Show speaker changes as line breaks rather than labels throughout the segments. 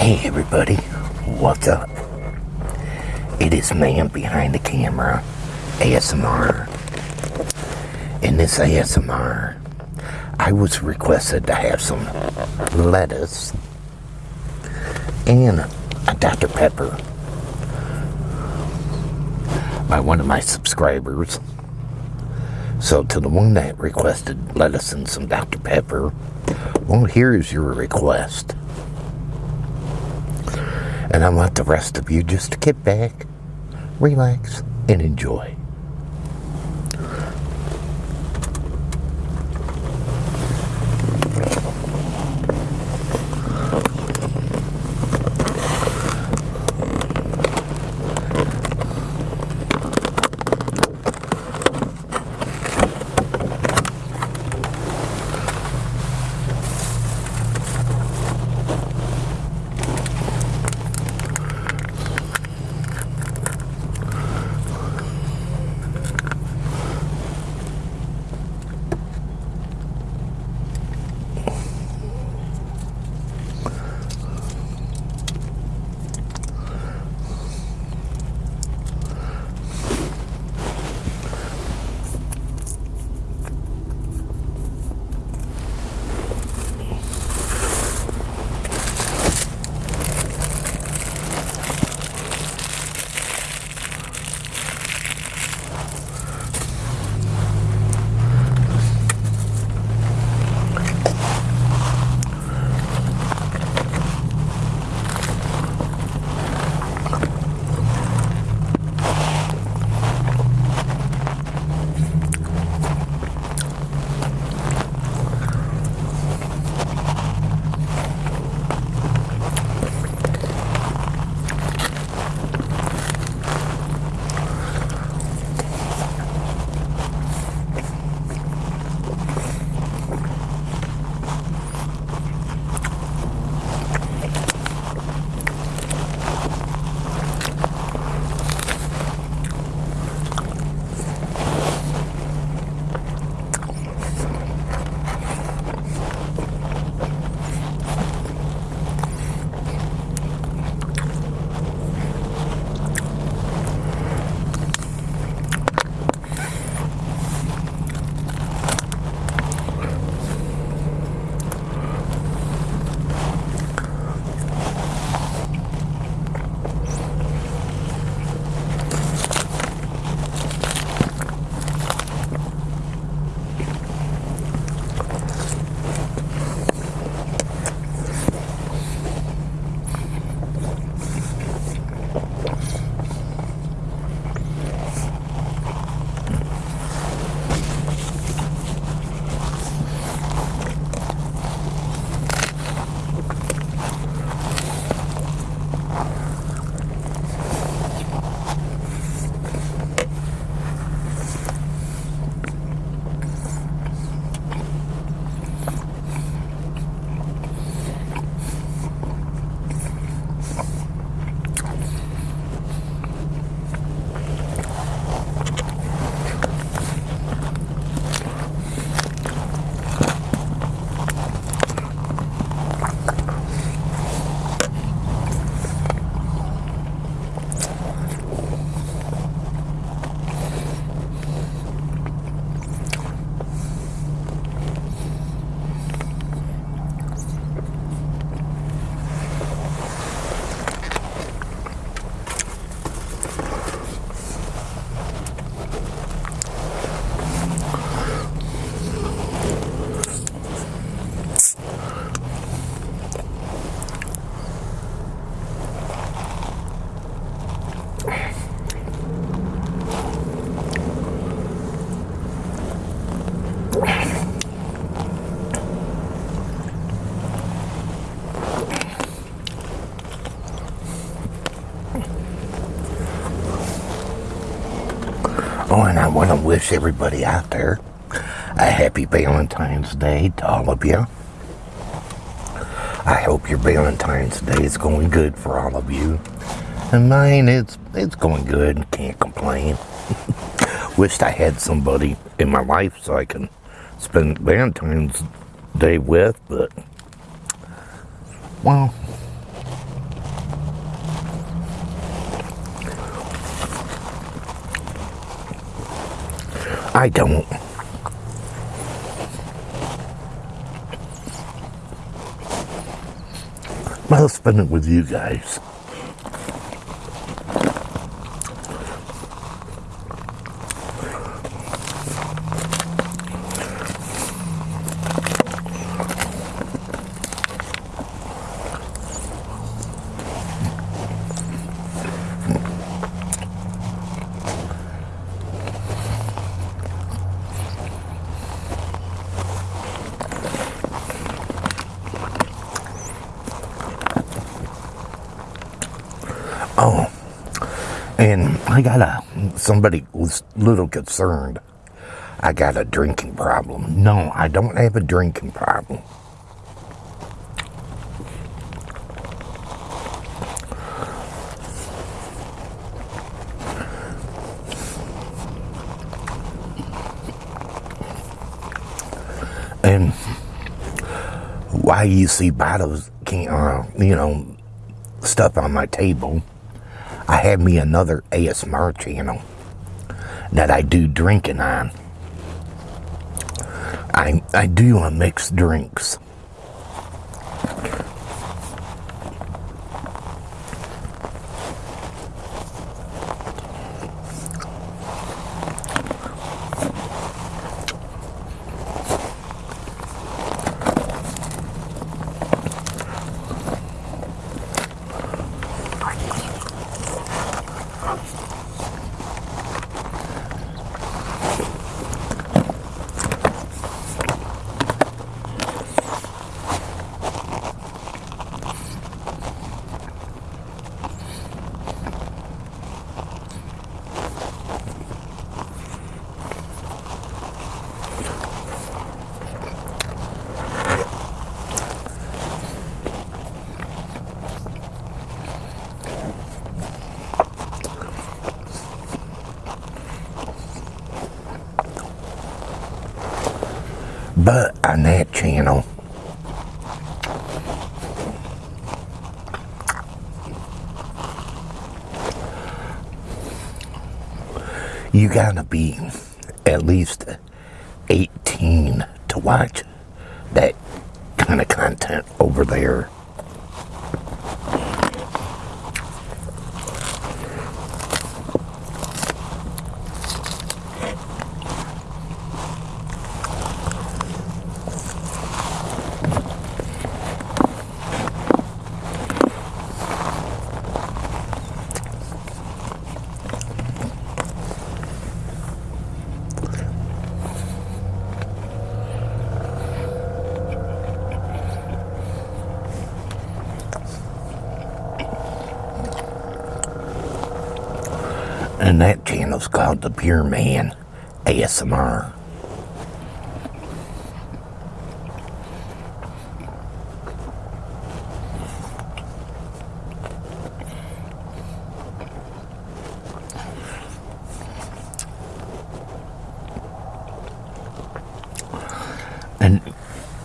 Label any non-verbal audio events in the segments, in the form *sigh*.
Hey everybody, what's up? It is man behind the camera, ASMR. In this ASMR, I was requested to have some lettuce and a Dr. Pepper by one of my subscribers. So to the one that requested lettuce and some Dr. Pepper, well, here's your request. And I want the rest of you just to get back, relax, and enjoy. Oh, and I want to wish everybody out there a happy Valentine's Day to all of you. I hope your Valentine's Day is going good for all of you. And mine, it's, it's going good. Can't complain. *laughs* Wished I had somebody in my life so I can spend Valentine's Day with, but, well, I don't. Spend it with you guys. Oh, and I got a, somebody was a little concerned. I got a drinking problem. No, I don't have a drinking problem. And why you see bottles, can uh, you know, stuff on my table, I have me another ASMR channel that I do drinking on. I, I do a mixed drinks. But on that channel, you gotta be at least 18 to watch that kind of content over there. And that channel's called The Pure Man ASMR. And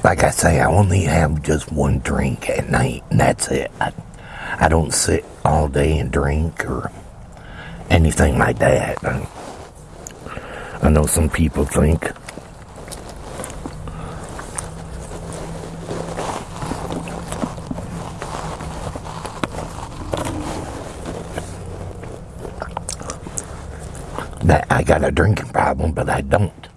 like I say, I only have just one drink at night, and that's it. I, I don't sit all day and drink or anything like that. I, know some people think that I got a drinking problem, but I don't.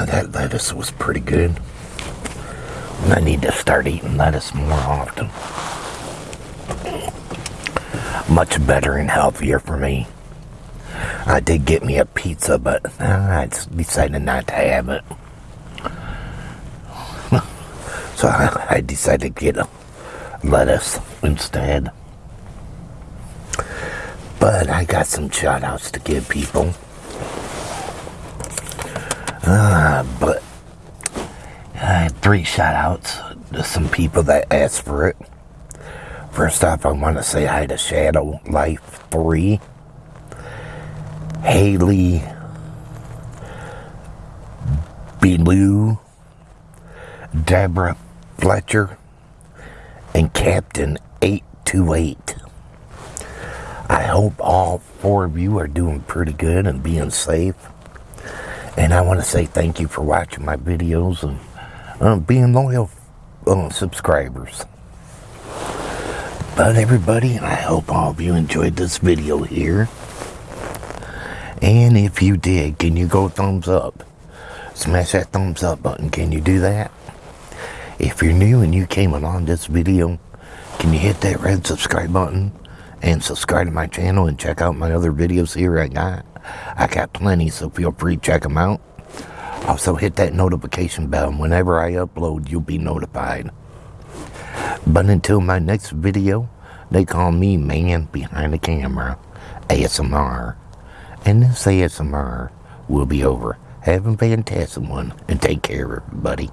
Wow, that lettuce was pretty good. I need to start eating lettuce more often. Much better and healthier for me. I did get me a pizza, but uh, I decided not to have it. *laughs* so I, I decided to get a lettuce instead. But I got some shout outs to give people. Uh, but I had three shout outs to some people that asked for it. First off, I want to say hi to Shadow Life 3, Haley Bellew, Deborah Fletcher, and Captain 828. I hope all four of you are doing pretty good and being safe. And I want to say thank you for watching my videos and uh, being loyal uh, subscribers. But everybody, I hope all of you enjoyed this video here. And if you did, can you go thumbs up? Smash that thumbs up button. Can you do that? If you're new and you came along this video, can you hit that red subscribe button and subscribe to my channel and check out my other videos here I got? I got plenty, so feel free to check them out. Also, hit that notification bell, whenever I upload, you'll be notified. But until my next video, they call me Man Behind the Camera, ASMR. And this ASMR will be over. Have a fantastic one, and take care, everybody.